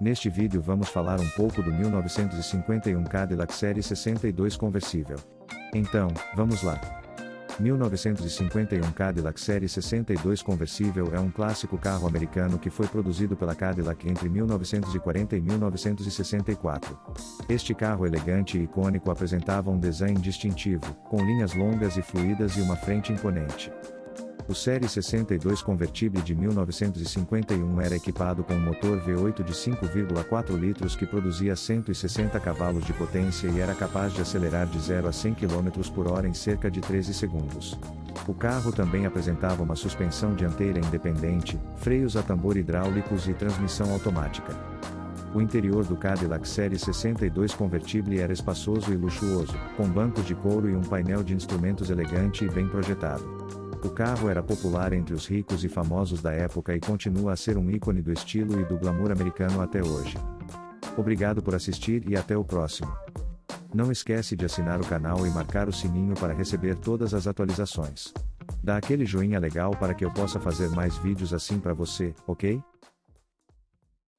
Neste vídeo vamos falar um pouco do 1951 Cadillac Série 62 conversível. Então, vamos lá. 1951 Cadillac Série 62 conversível é um clássico carro americano que foi produzido pela Cadillac entre 1940 e 1964. Este carro elegante e icônico apresentava um design distintivo, com linhas longas e fluídas e uma frente imponente. O Série 62 convertível de 1951 era equipado com um motor V8 de 5,4 litros que produzia 160 cavalos de potência e era capaz de acelerar de 0 a 100 km por hora em cerca de 13 segundos. O carro também apresentava uma suspensão dianteira independente, freios a tambor hidráulicos e transmissão automática. O interior do Cadillac Série 62 convertível era espaçoso e luxuoso, com bancos de couro e um painel de instrumentos elegante e bem projetado. O carro era popular entre os ricos e famosos da época e continua a ser um ícone do estilo e do glamour americano até hoje. Obrigado por assistir e até o próximo. Não esquece de assinar o canal e marcar o sininho para receber todas as atualizações. Dá aquele joinha legal para que eu possa fazer mais vídeos assim para você, ok?